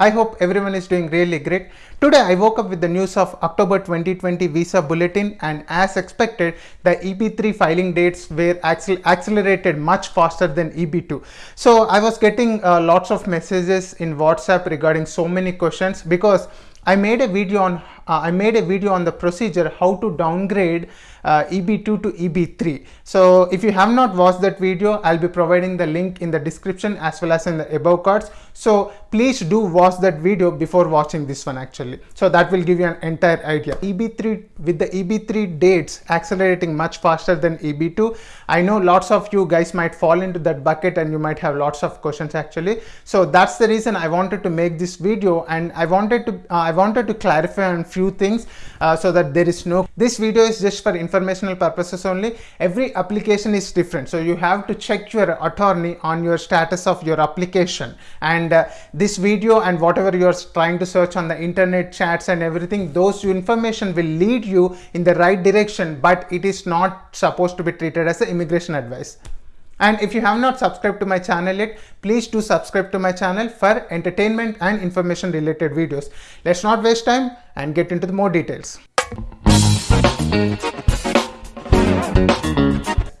I hope everyone is doing really great. Today I woke up with the news of October 2020 visa bulletin and as expected the EB3 filing dates were accel accelerated much faster than EB2. So I was getting uh, lots of messages in WhatsApp regarding so many questions because I made a video on uh, I made a video on the procedure how to downgrade uh, EB2 to EB3. So if you have not watched that video, I'll be providing the link in the description as well as in the above cards. So please do watch that video before watching this one actually. So that will give you an entire idea. EB3 with the EB3 dates accelerating much faster than EB2. I know lots of you guys might fall into that bucket and you might have lots of questions actually. So that's the reason I wanted to make this video and I wanted to uh, I wanted to clarify on few things uh, so that there is no this video is just for informational purposes only. Every application is different. So you have to check your attorney on your status of your application. And uh, this video and whatever you're trying to search on the internet chats and everything those information will lead you in the right direction but it is not supposed to be treated as an immigration advice and if you have not subscribed to my channel yet, please do subscribe to my channel for entertainment and information related videos. Let's not waste time and get into the more details.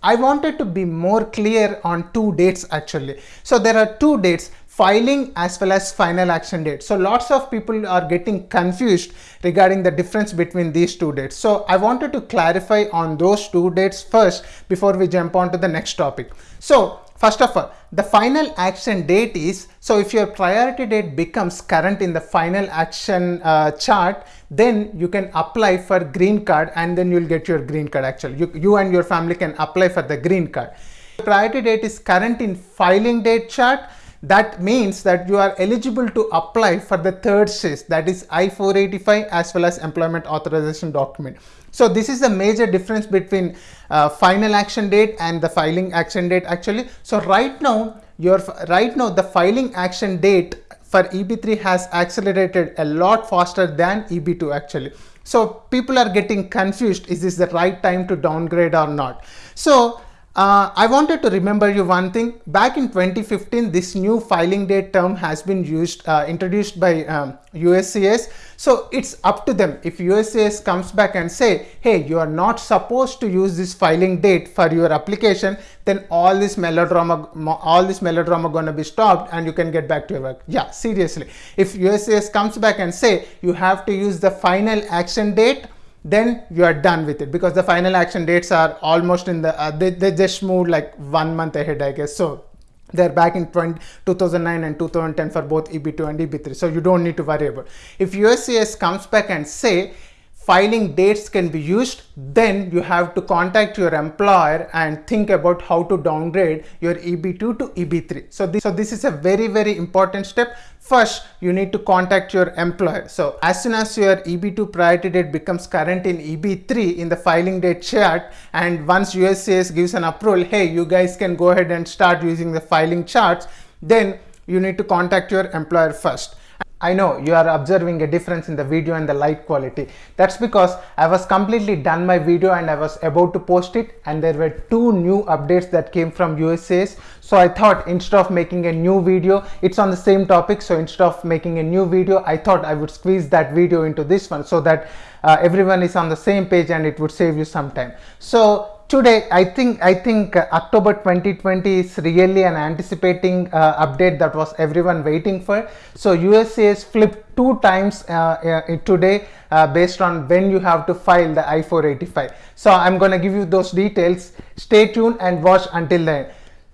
I wanted to be more clear on two dates actually. So there are two dates filing as well as final action date. So lots of people are getting confused regarding the difference between these two dates. So I wanted to clarify on those two dates first before we jump on to the next topic. So First of all, the final action date is, so if your priority date becomes current in the final action uh, chart, then you can apply for green card and then you'll get your green card actually. You, you and your family can apply for the green card. Priority date is current in filing date chart, that means that you are eligible to apply for the third stage that is I-485 as well as employment authorization document. So this is the major difference between uh, final action date and the filing action date actually. So right now your right now the filing action date for EB3 has accelerated a lot faster than EB2 actually. So people are getting confused is this the right time to downgrade or not. So uh, I wanted to remember you one thing. Back in 2015, this new filing date term has been used, uh, introduced by um, USCIS. So it's up to them. If USCIS comes back and say, hey, you are not supposed to use this filing date for your application, then all this melodrama, all this melodrama gonna be stopped and you can get back to your work. Yeah, seriously. If USCIS comes back and say, you have to use the final action date, then you are done with it because the final action dates are almost in the uh, they, they just moved like one month ahead i guess. So they're back in 20, 2009 and 2010 for both eb2 and eb3 so you don't need to worry about if uscis comes back and say filing dates can be used, then you have to contact your employer and think about how to downgrade your EB2 to EB3. So this, so this is a very, very important step. First, you need to contact your employer. So as soon as your EB2 priority date becomes current in EB3 in the filing date chart, and once USCIS gives an approval, hey, you guys can go ahead and start using the filing charts, then you need to contact your employer first. I know you are observing a difference in the video and the light quality. That's because I was completely done my video and I was about to post it and there were two new updates that came from USCIS. So I thought instead of making a new video, it's on the same topic. So instead of making a new video, I thought I would squeeze that video into this one so that uh, everyone is on the same page and it would save you some time. So today i think i think uh, october 2020 is really an anticipating uh, update that was everyone waiting for. So usa uscis flipped two times uh, uh today uh, based on when you have to file the i485 so i'm going to give you those details. Stay tuned and watch until then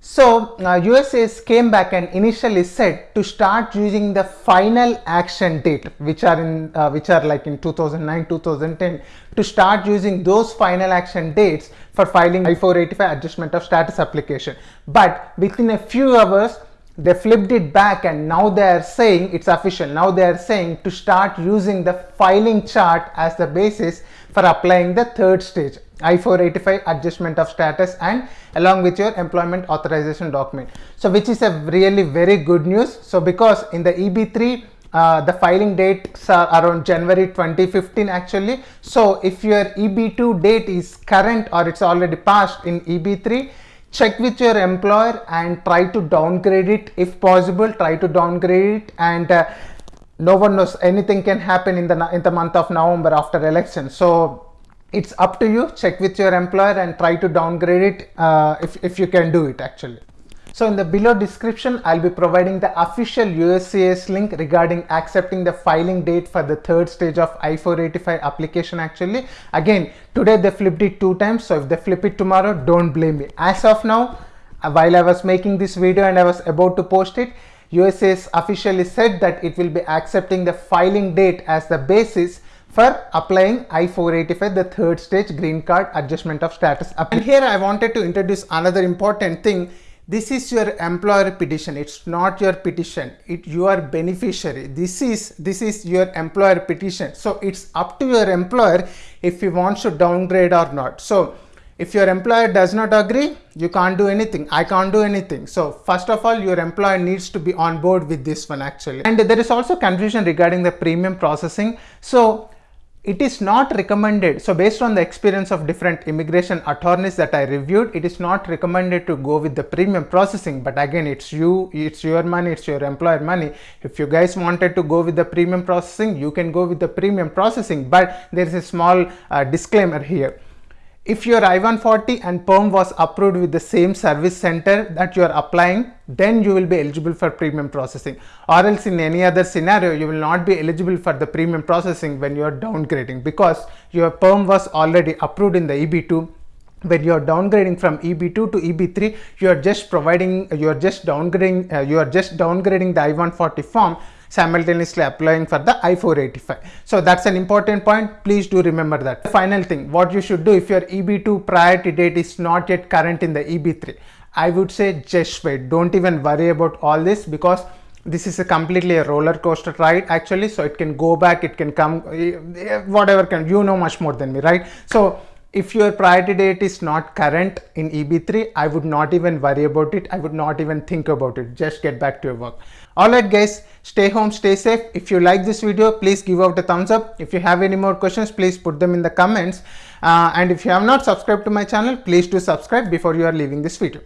so uh, USCIS came back and initially said to start using the final action date which are in uh, which are like in 2009 2010 to start using those final action dates for filing I-485 adjustment of status application. But within a few hours they flipped it back and now they are saying it's official now they are saying to start using the filing chart as the basis for applying the third stage I-485 adjustment of status and along with your employment authorization document. So which is a really very good news. So because in the EB3 uh, the filing dates are around January 2015 actually. So if your EB2 date is current or it's already passed in EB3 check with your employer and try to downgrade it. If possible try to downgrade it and uh, no one knows anything can happen in the in the month of november after election. So it's up to you. Check with your employer and try to downgrade it uh, if, if you can do it actually so in the below description, I'll be providing the official USCIS link regarding accepting the filing date for the third stage of I-485 application actually. Again, today they flipped it two times. So if they flip it tomorrow, don't blame me. As of now, uh, while I was making this video and I was about to post it, USCIS officially said that it will be accepting the filing date as the basis for applying I-485, the third stage green card adjustment of status. And here I wanted to introduce another important thing this is your employer petition. It's not your petition. It you are beneficiary. This is this is your employer petition. So it's up to your employer if he wants to downgrade or not. So if your employer does not agree you can't do anything. I can't do anything. So first of all your employer needs to be on board with this one actually. And there is also confusion regarding the premium processing. So it is not recommended. So based on the experience of different immigration attorneys that I reviewed, it is not recommended to go with the premium processing. But again, it's you, it's your money, it's your employer money. If you guys wanted to go with the premium processing, you can go with the premium processing. But there is a small uh, disclaimer here if your I-140 and PERM was approved with the same service center that you are applying, then you will be eligible for premium processing. Or else in any other scenario, you will not be eligible for the premium processing when you are downgrading because your PERM was already approved in the EB2 when you are downgrading from EB2 to EB3, you are just providing, you are just downgrading, uh, you are just downgrading the I-140 form simultaneously applying for the I-485. So that's an important point. Please do remember that. The final thing, what you should do if your EB2 priority date is not yet current in the EB3, I would say just wait. Don't even worry about all this because this is a completely a roller coaster ride actually. So it can go back, it can come, eh, whatever can, you know much more than me, right? So if your priority date is not current in EB3, I would not even worry about it. I would not even think about it. Just get back to your work. Alright guys, stay home, stay safe. If you like this video, please give out a thumbs up. If you have any more questions, please put them in the comments. Uh, and if you have not subscribed to my channel, please do subscribe before you are leaving this video.